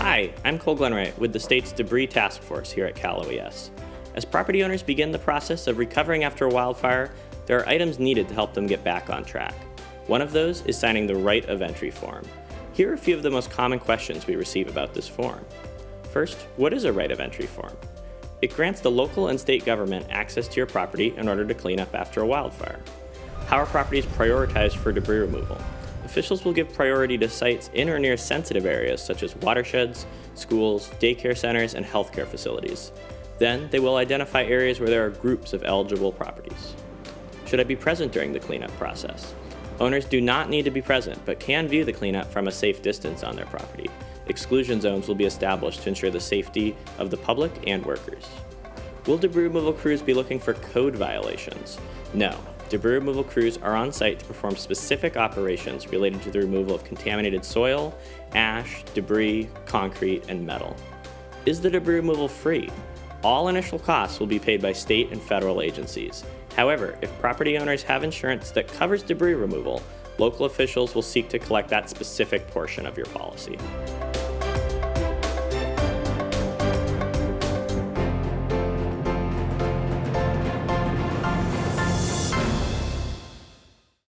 Hi, I'm Cole Glenwright with the state's Debris Task Force here at Cal OES. As property owners begin the process of recovering after a wildfire, there are items needed to help them get back on track. One of those is signing the Right of Entry form. Here are a few of the most common questions we receive about this form. First, what is a Right of Entry form? It grants the local and state government access to your property in order to clean up after a wildfire. How are properties prioritized for debris removal? Officials will give priority to sites in or near sensitive areas such as watersheds, schools, daycare centers, and healthcare facilities. Then, they will identify areas where there are groups of eligible properties. Should I be present during the cleanup process? Owners do not need to be present, but can view the cleanup from a safe distance on their property. Exclusion zones will be established to ensure the safety of the public and workers. Will debris removal crews be looking for code violations? No. Debris removal crews are on site to perform specific operations related to the removal of contaminated soil, ash, debris, concrete, and metal. Is the debris removal free? All initial costs will be paid by state and federal agencies. However, if property owners have insurance that covers debris removal, local officials will seek to collect that specific portion of your policy.